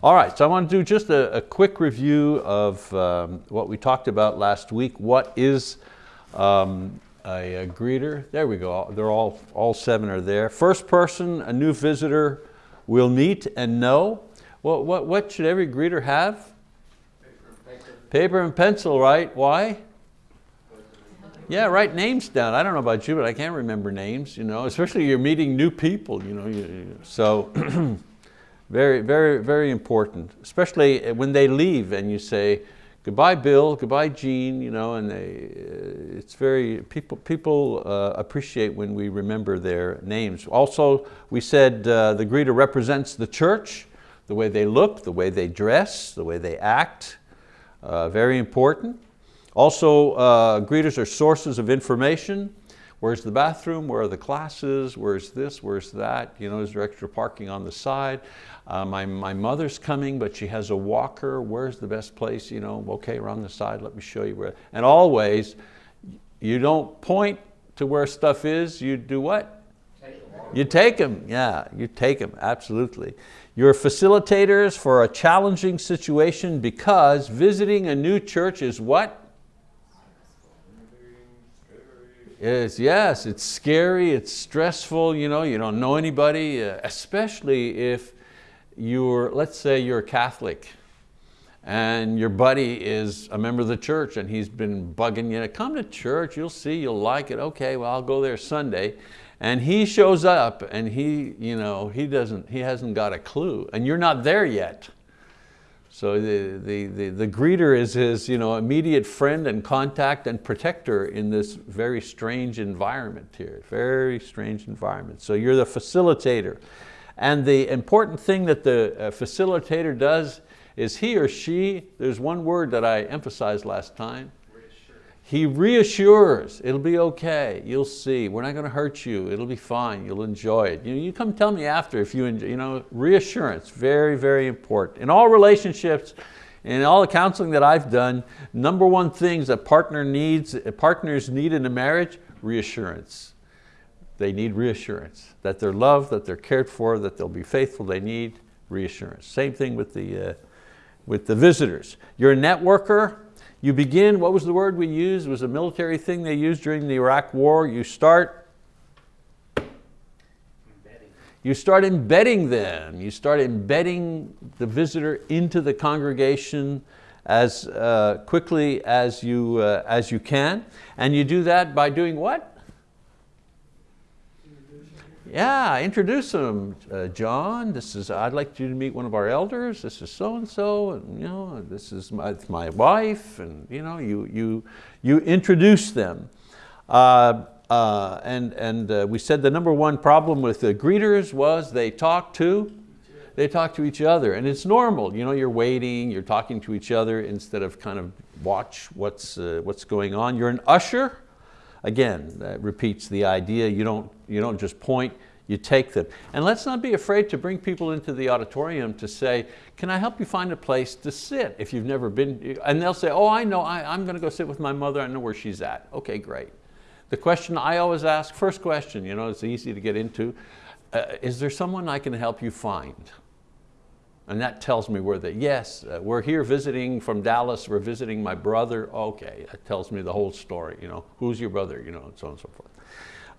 All right, so I want to do just a, a quick review of um, what we talked about last week. What is um, a, a, greeter? There we go, they're all, all seven are there. First person, a new visitor will meet and know. What, what, what should every greeter have? Paper and, Paper and pencil, right? Why? Yeah, write names down. I don't know about you, but I can't remember names, you know, especially you're meeting new people, you know. So very, very, very important, especially when they leave and you say, goodbye Bill, goodbye Jean, you know, and they, uh, it's very, people, people uh, appreciate when we remember their names. Also, we said uh, the greeter represents the church, the way they look, the way they dress, the way they act, uh, very important. Also, uh, greeters are sources of information. Where's the bathroom? Where are the classes? Where's this? Where's that? You know, is there extra parking on the side? Uh, my, my mother's coming, but she has a walker. Where's the best place? You know, okay, around the side, let me show you where. And always, you don't point to where stuff is, you do what? You take them, yeah, you take them, absolutely. You're facilitators for a challenging situation because visiting a new church is what? Yes, it's scary, it's stressful, you know, you don't know anybody, uh, especially if you're, let's say you're a Catholic and your buddy is a member of the church and he's been bugging you, come to church, you'll see, you'll like it, okay, well I'll go there Sunday. And he shows up and he, you know, he, doesn't, he hasn't got a clue and you're not there yet. So the, the, the, the, greeter is his you know, immediate friend and contact and protector in this very strange environment here, very strange environment. So you're the facilitator. And the important thing that the uh, facilitator does is he or she, there's one word that I emphasized last time, he reassures, it'll be okay, you'll see, we're not going to hurt you, it'll be fine, you'll enjoy it. You, know, you come tell me after if you enjoy, you know, reassurance, very, very important. In all relationships, in all the counseling that I've done, number one things that partner needs, partners need in a marriage, reassurance. They need reassurance, that they're loved, that they're cared for, that they'll be faithful, they need reassurance. Same thing with the, uh, with the visitors. You're a networker, you begin, what was the word we used? It was a military thing they used during the Iraq war. You start you start embedding them. You start embedding the visitor into the congregation as uh, quickly as you, uh, as you can. And you do that by doing what? Yeah, introduce them. Uh, John, this is, I'd like you to meet one of our elders. This is so-and-so, and you know, this is my, my wife, and you, know, you, you, you introduce them. Uh, uh, and and uh, we said the number one problem with the greeters was they talk to, they talk to each other, and it's normal. You know, you're waiting, you're talking to each other instead of kind of watch what's, uh, what's going on. You're an usher, Again, that repeats the idea, you don't, you don't just point, you take them. And let's not be afraid to bring people into the auditorium to say, can I help you find a place to sit if you've never been, and they'll say, oh, I know, I, I'm going to go sit with my mother, I know where she's at. Okay, great. The question I always ask, first question, you know, it's easy to get into, uh, is there someone I can help you find? And that tells me where they, yes, uh, we're here visiting from Dallas, we're visiting my brother. Okay, that tells me the whole story. You know, who's your brother, you know, and so on and so forth.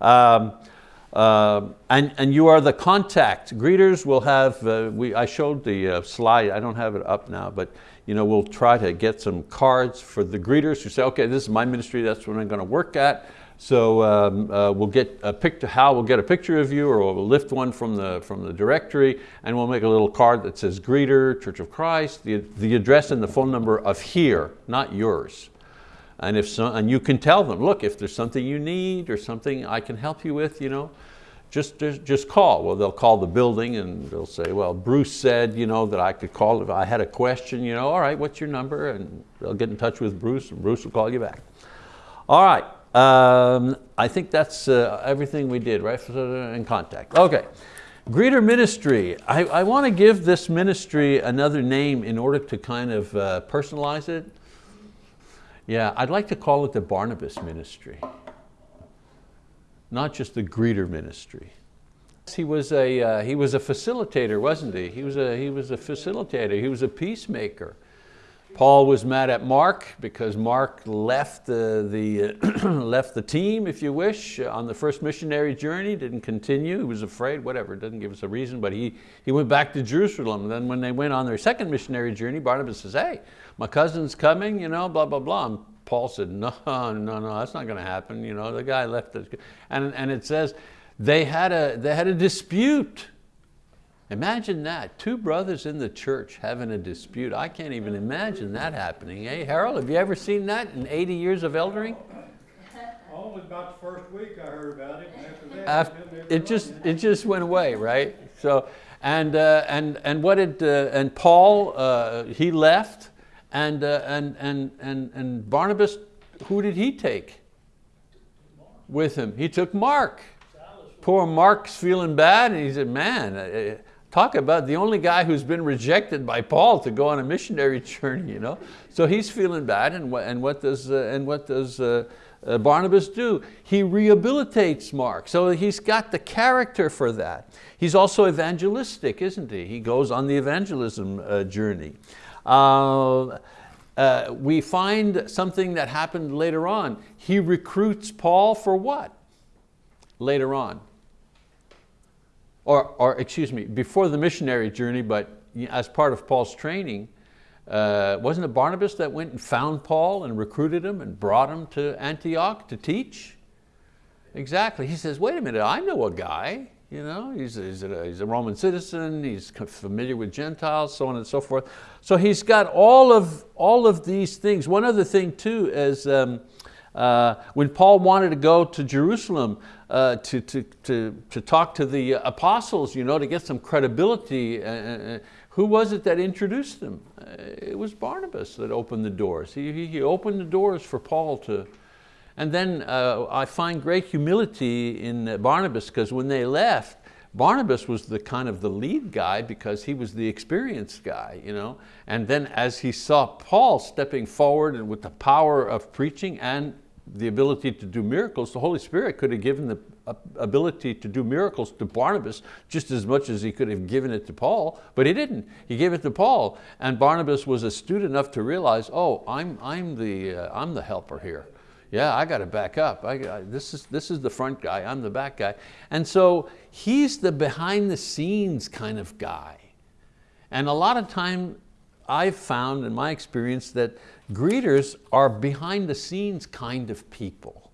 Um, uh, and, and you are the contact. Greeters will have, uh, we, I showed the uh, slide, I don't have it up now, but you know, we'll try to get some cards for the greeters who say, okay, this is my ministry, that's what I'm going to work at. So um, uh, we'll get a picture, Hal will get a picture of you or we'll lift one from the, from the directory and we'll make a little card that says greeter, Church of Christ, the, the address and the phone number of here, not yours. And, if so, and you can tell them, look, if there's something you need or something I can help you with, you know, just, just call. Well, they'll call the building and they'll say, well, Bruce said you know, that I could call if I had a question, you know, all right, what's your number? And they'll get in touch with Bruce and Bruce will call you back. All right, um, I think that's uh, everything we did, right? In contact. Okay. Greeter ministry. I, I want to give this ministry another name in order to kind of uh, personalize it. Yeah, I'd like to call it the Barnabas ministry. Not just the greeter ministry. He was a, uh, he was a facilitator, wasn't he? He was, a, he was a facilitator, he was a peacemaker. Paul was mad at Mark because Mark left the, the, left the team, if you wish, on the first missionary journey, didn't continue, he was afraid, whatever, doesn't give us a reason, but he, he went back to Jerusalem. And then when they went on their second missionary journey, Barnabas says, hey, my cousin's coming, you know, blah, blah, blah. And Paul said, no, no, no, that's not going to happen. You know, the guy left. us. And, and it says, they had, a, they had a dispute Imagine that, two brothers in the church having a dispute. I can't even imagine that happening. Hey, Harold, have you ever seen that in 80 years of eldering? Only about the first week I heard about it, that, After, it just it just went away, right? So and uh, and and what did uh, and Paul uh, he left, and uh, and and and and Barnabas, who did he take with him? He took Mark. Poor Mark's feeling bad, and he said, "Man, uh, Talk about the only guy who's been rejected by Paul to go on a missionary journey. You know? So he's feeling bad and what, and what does, uh, and what does uh, uh, Barnabas do? He rehabilitates Mark. So he's got the character for that. He's also evangelistic, isn't he? He goes on the evangelism uh, journey. Uh, uh, we find something that happened later on. He recruits Paul for what? Later on or, or excuse me, before the missionary journey, but as part of Paul's training, uh, wasn't it Barnabas that went and found Paul and recruited him and brought him to Antioch to teach? Exactly, he says, wait a minute, I know a guy, you know, he's a, he's, a, he's a Roman citizen, he's familiar with Gentiles, so on and so forth. So he's got all of, all of these things. One other thing too is um, uh, when Paul wanted to go to Jerusalem uh, to, to, to, to talk to the apostles, you know, to get some credibility, uh, uh who was it that introduced them? Uh, it was Barnabas that opened the doors. He, he opened the doors for Paul to, and then uh, I find great humility in Barnabas because when they left, Barnabas was the kind of the lead guy because he was the experienced guy. You know? And then as he saw Paul stepping forward and with the power of preaching and the ability to do miracles, the Holy Spirit could have given the ability to do miracles to Barnabas just as much as he could have given it to Paul, but he didn't. He gave it to Paul and Barnabas was astute enough to realize, oh, I'm, I'm, the, uh, I'm the helper here yeah, I got to back up. I, I, this, is, this is the front guy, I'm the back guy. And so he's the behind the scenes kind of guy. And a lot of time I've found in my experience that greeters are behind the scenes kind of people.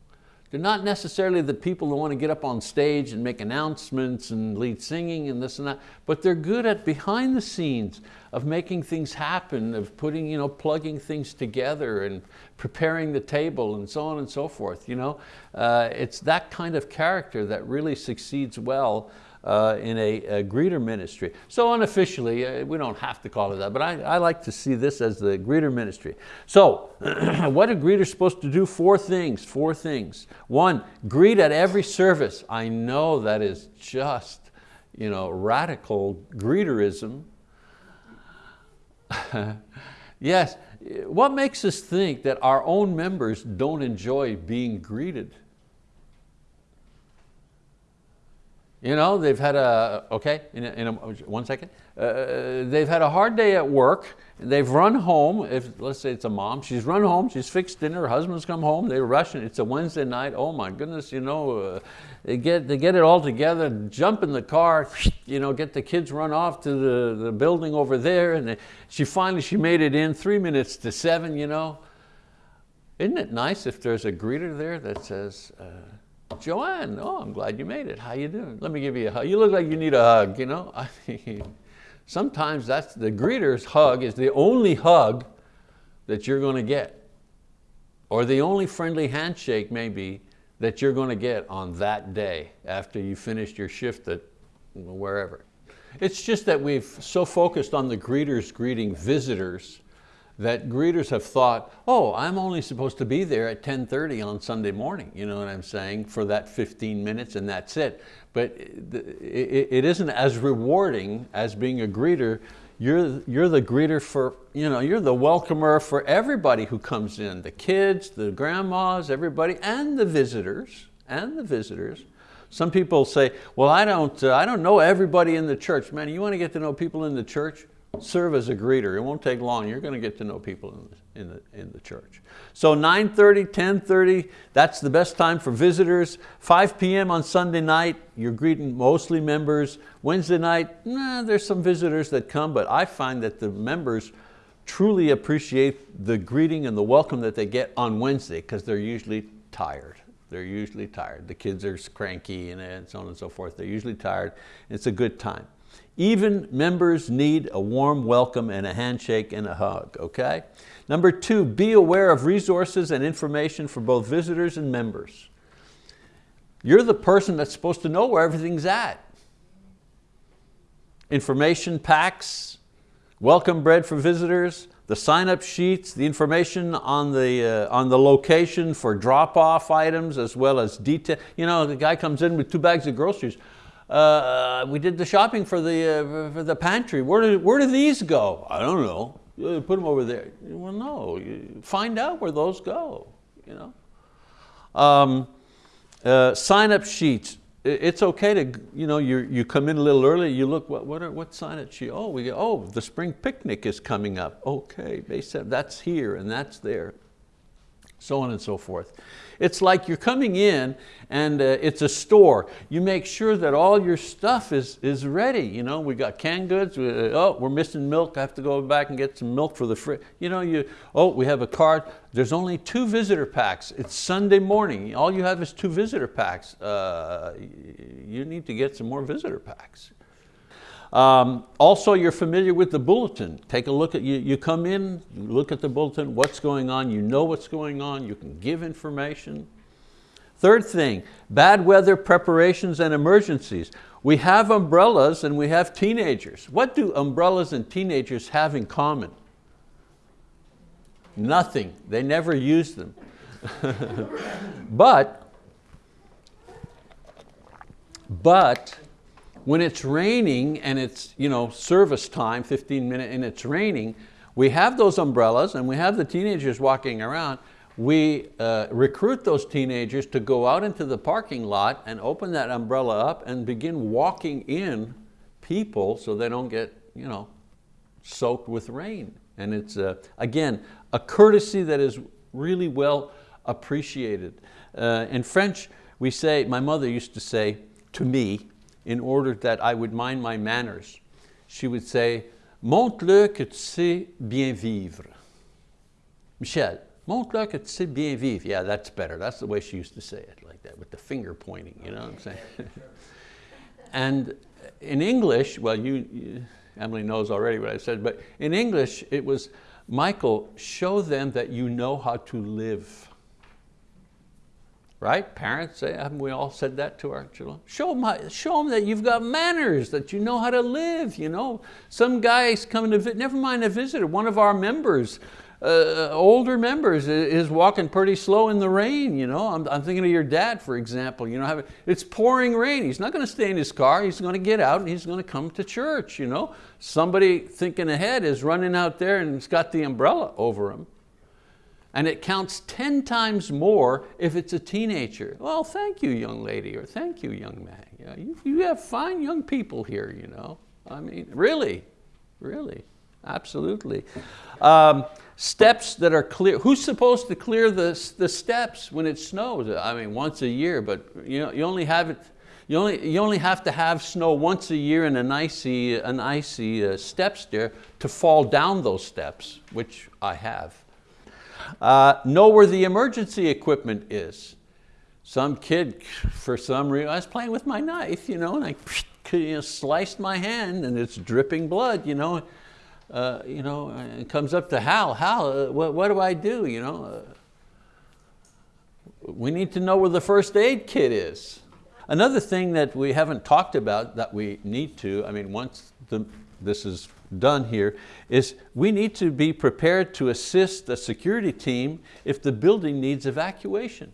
They're not necessarily the people who want to get up on stage and make announcements and lead singing and this and that, but they're good at behind the scenes of making things happen, of putting, you know, plugging things together and preparing the table and so on and so forth. You know? Uh, it's that kind of character that really succeeds well uh, in a, a, greeter ministry. So unofficially, uh, we don't have to call it that, but I, I like to see this as the greeter ministry. So what are greeters supposed to do? Four things, four things. One, greet at every service. I know that is just you know, radical greeterism. yes, what makes us think that our own members don't enjoy being greeted? You know, they've had a, okay, in, a, in a, one second. Uh, they've had a hard day at work. They've run home, if let's say it's a mom, she's run home, she's fixed dinner, her husband's come home, they're rushing, it's a Wednesday night, oh my goodness, you know, uh, they, get, they get it all together, jump in the car, you know, get the kids run off to the, the building over there, and they, she finally, she made it in three minutes to seven, you know. Isn't it nice if there's a greeter there that says, uh, Joanne, oh, I'm glad you made it. How you doing? Let me give you a hug. You look like you need a hug, you know? Sometimes that's the greeter's hug is the only hug that you're going to get. Or the only friendly handshake maybe that you're going to get on that day after you finished your shift at wherever. It's just that we've so focused on the greeters greeting visitors that greeters have thought, oh, I'm only supposed to be there at 10.30 on Sunday morning, you know what I'm saying, for that 15 minutes and that's it. But it isn't as rewarding as being a greeter. You're, you're the greeter for, you know, you're the welcomer for everybody who comes in, the kids, the grandmas, everybody, and the visitors, and the visitors. Some people say, well, I don't, uh, I don't know everybody in the church. Man, you want to get to know people in the church? Serve as a greeter. It won't take long. You're going to get to know people in the, in the, in the church. So 9.30, 10.30, that's the best time for visitors. 5 p.m. on Sunday night, you're greeting mostly members. Wednesday night, nah, there's some visitors that come, but I find that the members truly appreciate the greeting and the welcome that they get on Wednesday because they're usually tired. They're usually tired. The kids are cranky and so on and so forth. They're usually tired. It's a good time. Even members need a warm welcome and a handshake and a hug, okay? Number two, be aware of resources and information for both visitors and members. You're the person that's supposed to know where everything's at. Information packs, welcome bread for visitors, the sign-up sheets, the information on the, uh, on the location for drop-off items as well as detail. You know, the guy comes in with two bags of groceries. Uh, we did the shopping for the, uh, for the pantry. Where do, where do these go? I don't know. Put them over there. Well, no, find out where those go. You know? Um, uh, sign-up sheets. It's okay to, you know, you you come in a little early, you look, what, what, are, what sign-up sheet? Oh, we oh, the spring picnic is coming up. Okay, they said that's here and that's there so on and so forth. It's like you're coming in and uh, it's a store. You make sure that all your stuff is, is ready. You know, we got canned goods, we, uh, oh, we're missing milk, I have to go back and get some milk for the fridge. You know, you, oh, we have a card. There's only two visitor packs. It's Sunday morning. All you have is two visitor packs. Uh, you need to get some more visitor packs. Um, also, you're familiar with the bulletin. Take a look at, you, you come in, you look at the bulletin, what's going on, you know what's going on, you can give information. Third thing, bad weather preparations and emergencies. We have umbrellas and we have teenagers. What do umbrellas and teenagers have in common? Nothing, they never use them. but, but when it's raining and it's you know, service time, 15 minutes, and it's raining, we have those umbrellas and we have the teenagers walking around. We uh, recruit those teenagers to go out into the parking lot and open that umbrella up and begin walking in people so they don't get you know, soaked with rain. And it's, uh, again, a courtesy that is really well appreciated. Uh, in French, we say, my mother used to say to me, in order that I would mind my manners. She would say, montre-le que tu sais bien vivre. Michel, montre-le que tu sais bien vivre. Yeah, that's better. That's the way she used to say it, like that, with the finger pointing, you know what I'm saying? and in English, well, you, you, Emily knows already what I said, but in English, it was, Michael, show them that you know how to live. Right? Parents, say, haven't we all said that to our children? Show them, show them that you've got manners, that you know how to live. You know? Some guy's coming to visit, never mind a visitor, one of our members, uh, older members is walking pretty slow in the rain. You know? I'm, I'm thinking of your dad, for example. You know, it's pouring rain. He's not going to stay in his car. He's going to get out and he's going to come to church. You know? Somebody thinking ahead is running out there and he's got the umbrella over him and it counts 10 times more if it's a teenager. Well, thank you, young lady, or thank you, young man. Yeah, you, you have fine young people here, you know. I mean, really, really, absolutely. Um, steps that are clear. Who's supposed to clear the, the steps when it snows? I mean, once a year, but you, know, you only have it you only, you only have to have snow once a year in an icy, an icy uh, steps there to fall down those steps, which I have. Uh, know where the emergency equipment is. Some kid, for some reason, I was playing with my knife, you know, and I you know, sliced my hand and it's dripping blood, you know. Uh, you know, and comes up to Hal, Hal, uh, what, what, do I do, you know? Uh, we need to know where the first aid kit is. Another thing that we haven't talked about that we need to, I mean, once the, this is done here is we need to be prepared to assist the security team if the building needs evacuation.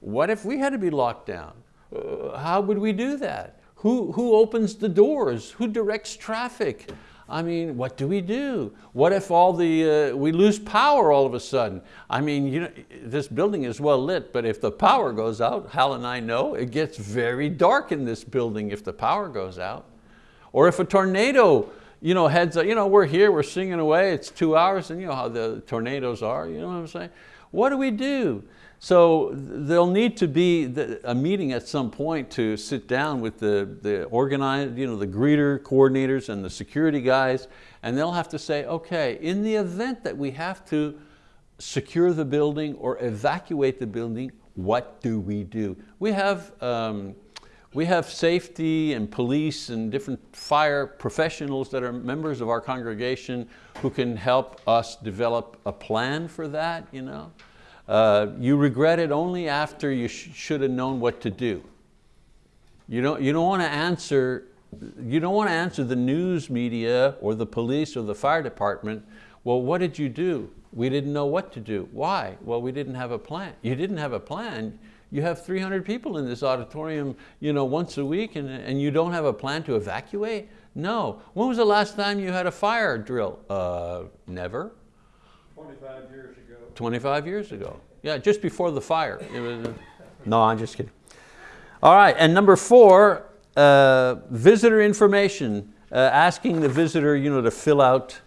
What if we had to be locked down? Uh, how would we do that? Who, who opens the doors? Who directs traffic? I mean, what do we do? What if all the, uh, we lose power all of a sudden? I mean, you know, this building is well lit, but if the power goes out, Hal and I know, it gets very dark in this building if the power goes out. Or if a tornado you know, heads up, you know, we're here, we're singing away, it's two hours, and you know how the tornadoes are, you know what I'm saying? What do we do? So there'll need to be a meeting at some point to sit down with the, the organized, you know, the greeter coordinators and the security guys, and they'll have to say, okay, in the event that we have to secure the building or evacuate the building, what do we do? We have, um, we have safety and police and different fire professionals that are members of our congregation who can help us develop a plan for that. You know? Uh, you regret it only after you sh should have known what to do. You don't, you don't want to answer you don't want to answer the news media or the police or the fire department, well, what did you do? We didn't know what to do. Why? Well, we didn't have a plan. You didn't have a plan. You have 300 people in this auditorium you know, once a week and, and you don't have a plan to evacuate? No. When was the last time you had a fire drill? Uh, never. 25 years ago. 25 years ago. Yeah, just before the fire. Was, no, I'm just kidding. All right, and number four, uh, visitor information. Uh, asking the visitor you know, to fill out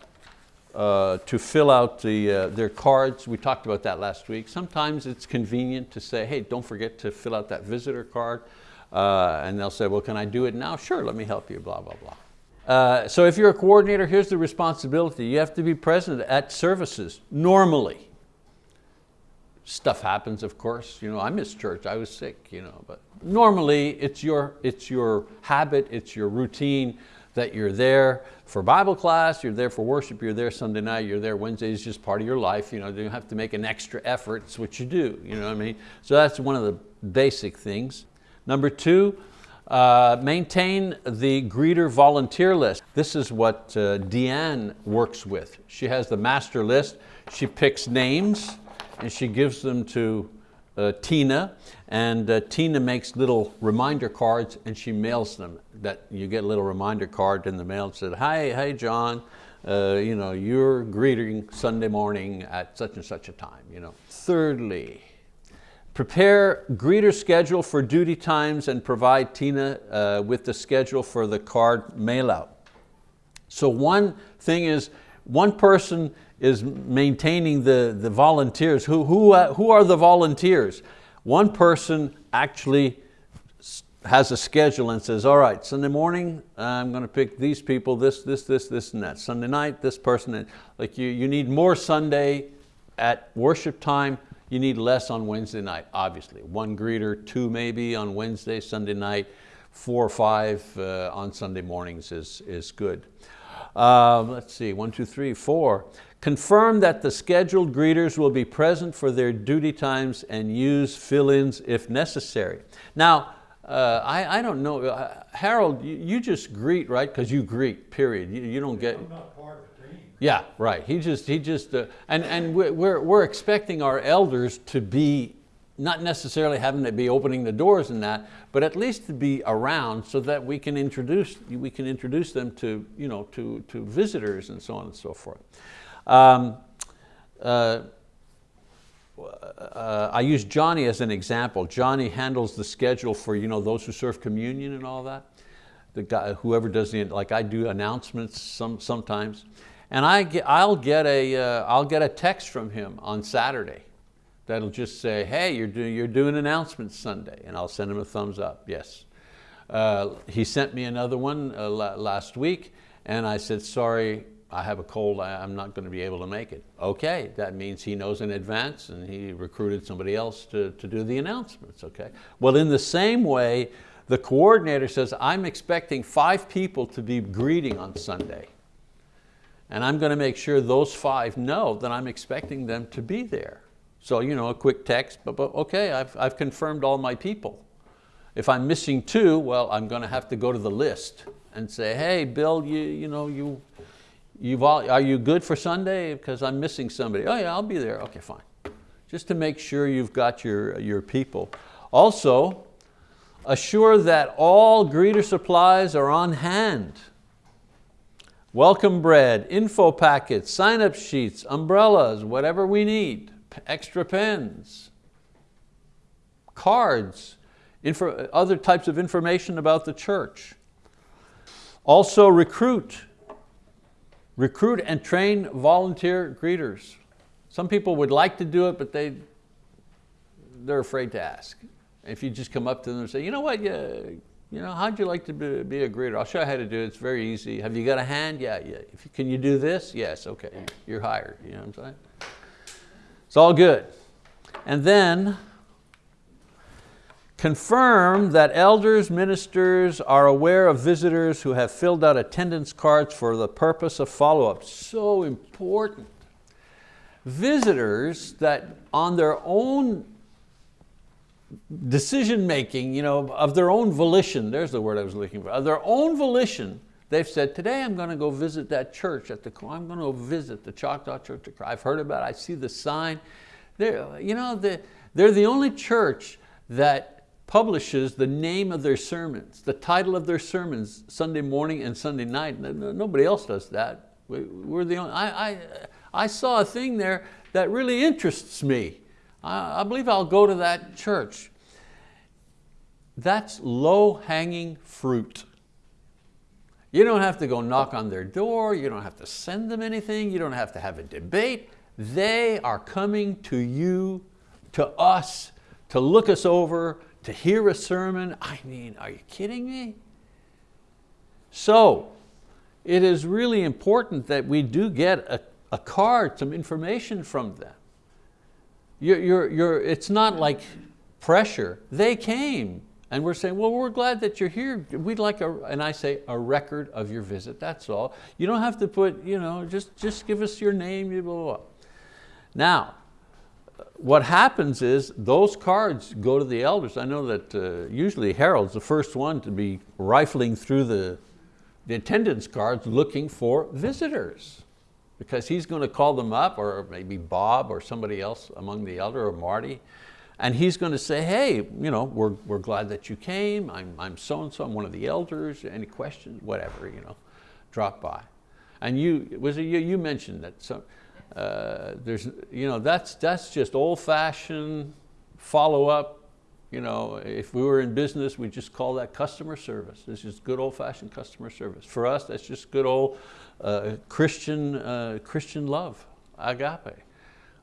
uh, to fill out the, uh, their cards. We talked about that last week. Sometimes it's convenient to say, hey, don't forget to fill out that visitor card. Uh, and they'll say, well, can I do it now? Sure, let me help you, blah, blah, blah. Uh, so if you're a coordinator, here's the responsibility. You have to be present at services, normally. Stuff happens, of course. You know, I missed church, I was sick, you know, but normally it's your, it's your habit, it's your routine that you're there for Bible class, you're there for worship, you're there Sunday night, you're there Wednesday, it's just part of your life. You, know, you don't have to make an extra effort, it's what you do, you know what I mean? So that's one of the basic things. Number two, uh, maintain the greeter volunteer list. This is what uh, Deanne works with. She has the master list. She picks names and she gives them to uh, Tina and uh, Tina makes little reminder cards and she mails them. That You get a little reminder card in the mail that said, hi, hey John, uh, you know, you're greeting Sunday morning at such and such a time. You know. Thirdly, Prepare greeter schedule for duty times and provide Tina uh, with the schedule for the card mail out. So one thing is, one person is maintaining the, the volunteers. Who, who, uh, who are the volunteers? One person actually has a schedule and says, all right, Sunday morning, I'm going to pick these people, this, this, this, this, and that. Sunday night, this person. Like you, you need more Sunday at worship time, you need less on Wednesday night, obviously. One greeter, two maybe on Wednesday, Sunday night, four or five uh, on Sunday mornings is, is good. Uh, let's see, one, two, three, four. Confirm that the scheduled greeters will be present for their duty times and use fill-ins if necessary. Now, uh, I, I don't know, uh, Harold, you, you, just greet, right? Because you greet, period. You, you don't get. I'm not part of the team. Yeah, right. He just, he just, uh, and, and we're, we're expecting our elders to be, not necessarily having to be opening the doors and that, but at least to be around so that we can introduce, we can introduce them to, you know, to, to visitors and so on and so forth. Um, uh, uh, I use Johnny as an example. Johnny handles the schedule for you know, those who serve communion and all that. The guy, whoever does the, like I do announcements some, sometimes. And I get, I'll, get a, uh, I'll get a text from him on Saturday that'll just say, hey, you're, do, you're doing announcements Sunday. And I'll send him a thumbs up, yes. Uh, he sent me another one uh, last week and I said, sorry, I have a cold, I'm not going to be able to make it. Okay, that means he knows in advance and he recruited somebody else to, to do the announcements, okay? Well, in the same way, the coordinator says, I'm expecting five people to be greeting on Sunday. And I'm going to make sure those five know that I'm expecting them to be there. So you know, a quick text, but, but okay, I've, I've confirmed all my people. If I'm missing two, well, I'm going to have to go to the list and say, hey, Bill, you, you know, you, you've all, are you good for Sunday? Because I'm missing somebody. Oh yeah, I'll be there. Okay, fine. Just to make sure you've got your, your people. Also, assure that all greeter supplies are on hand welcome bread, info packets, sign-up sheets, umbrellas, whatever we need, extra pens, cards, other types of information about the church. Also recruit, recruit and train volunteer greeters. Some people would like to do it, but they, they're afraid to ask. If you just come up to them and say, you know what, yeah, you know, how'd you like to be, be a greeter? I'll show you how to do it, it's very easy. Have you got a hand? Yeah, yeah. If you, can you do this? Yes, okay, you're hired, you know what I'm saying? It's all good. And then, confirm that elders, ministers are aware of visitors who have filled out attendance cards for the purpose of follow-up. So important. Visitors that on their own decision making, you know, of their own volition, there's the word I was looking for, of their own volition, they've said, today I'm going to go visit that church at the, I'm going to visit the Choctaw Church. of. I've heard about it, I see the sign. They're, you know, they're, they're the only church that publishes the name of their sermons, the title of their sermons, Sunday morning and Sunday night. Nobody else does that. We're the only, I, I, I saw a thing there that really interests me. I, I believe I'll go to that church. That's low-hanging fruit. You don't have to go knock on their door, you don't have to send them anything, you don't have to have a debate. They are coming to you, to us, to look us over, to hear a sermon. I mean, are you kidding me? So, it is really important that we do get a, a card, some information from them. You're, you're, you're, it's not like pressure. They came and we're saying, well, we're glad that you're here. We'd like, a, and I say, a record of your visit, that's all. You don't have to put, you know, just, just give us your name, blah, blah, blah. Now, what happens is those cards go to the elders. I know that uh, usually Harold's the first one to be rifling through the, the attendance cards looking for visitors because he's going to call them up or maybe Bob or somebody else among the elder or Marty and he's going to say, hey, you know, we're, we're glad that you came. I'm, I'm so-and-so, I'm one of the elders. Any questions, whatever, you know, drop by. And you, was it you, you mentioned that some, uh, there's, you know, that's, that's just old fashioned follow up. You know, if we were in business, we just call that customer service. This is good old fashioned customer service. For us, that's just good old uh, Christian, uh, Christian love, agape.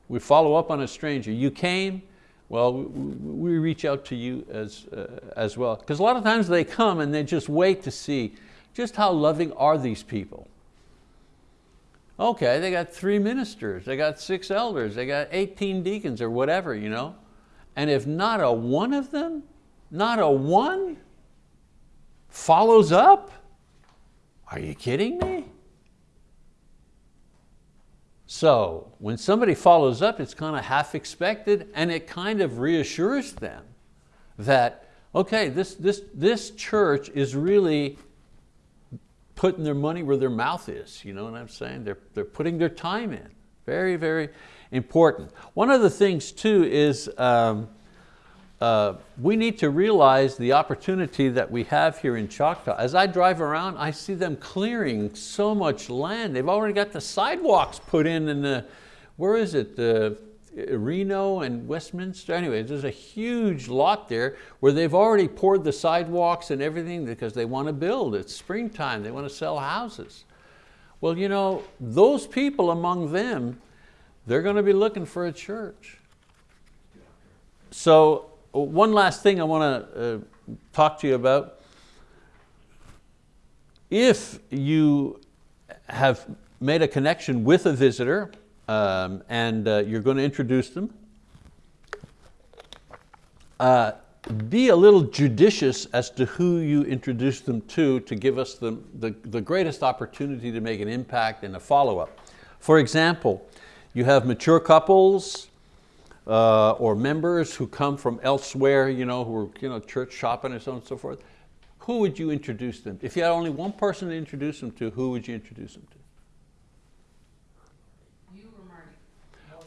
We follow up on a stranger. You came, well, we reach out to you as, uh, as well. Because a lot of times they come and they just wait to see just how loving are these people. Okay, they got three ministers, they got six elders, they got 18 deacons or whatever, you know? And if not a one of them, not a one follows up, are you kidding me? So when somebody follows up, it's kind of half expected and it kind of reassures them that, okay, this, this, this church is really putting their money where their mouth is, you know what I'm saying? They're, they're putting their time in. Very, very important. One of the things too is um, uh, we need to realize the opportunity that we have here in Choctaw. As I drive around, I see them clearing so much land. They've already got the sidewalks put in in the, where is it, the Reno and Westminster. Anyway, there's a huge lot there where they've already poured the sidewalks and everything because they want to build. It's springtime, they want to sell houses. Well, you know, those people among them, they're going to be looking for a church. So one last thing I want to uh, talk to you about. If you have made a connection with a visitor um, and uh, you're going to introduce them, uh, be a little judicious as to who you introduce them to to give us the, the, the greatest opportunity to make an impact and a follow-up. For example, you have mature couples, uh, or members who come from elsewhere, you know, who are you know, church shopping and so on and so forth, who would you introduce them? If you had only one person to introduce them to, who would you introduce them to? You or Marty?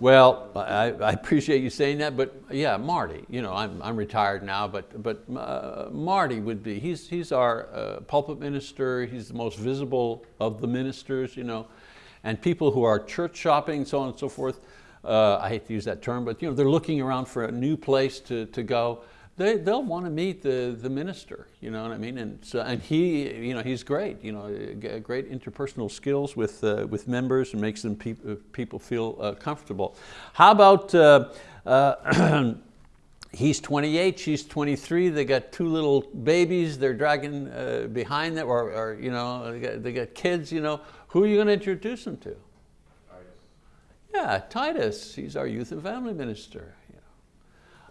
Well, I, I appreciate you saying that, but yeah, Marty, you know, I'm, I'm retired now, but, but uh, Marty would be, he's, he's our uh, pulpit minister, he's the most visible of the ministers, you know, and people who are church shopping, so on and so forth, uh, I hate to use that term, but you know, they're looking around for a new place to, to go, they, they'll want to meet the, the minister, you know what I mean? And, so, and he, you know, he's great, you know, great interpersonal skills with, uh, with members and makes them peop- uh, people feel uh, comfortable. How about, uh, uh, he's 28, she's 23, they got two little babies, they're dragging uh, behind them, or, or you know, they got, they got kids, you know, who are you going to introduce them to? Yeah, Titus, he's our youth and family minister.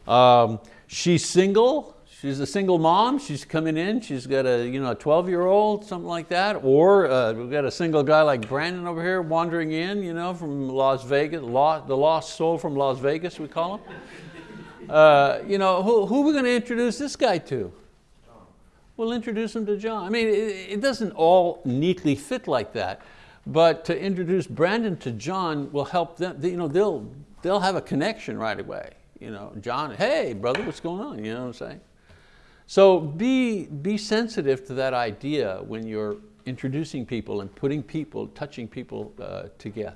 Um, she's single, she's a single mom, she's coming in, she's got a, you know, a 12 year old, something like that, or uh, we've got a single guy like Brandon over here wandering in, you know, from Las Vegas, lost, the lost soul from Las Vegas, we call him. Uh, you know, who, who are we going to introduce this guy to? We'll introduce him to John. I mean, it, it doesn't all neatly fit like that, but to introduce Brandon to John will help them, you know, they'll, they'll have a connection right away. You know, John, hey brother, what's going on? You know what I'm saying? So be, be sensitive to that idea when you're introducing people and putting people, touching people uh, together.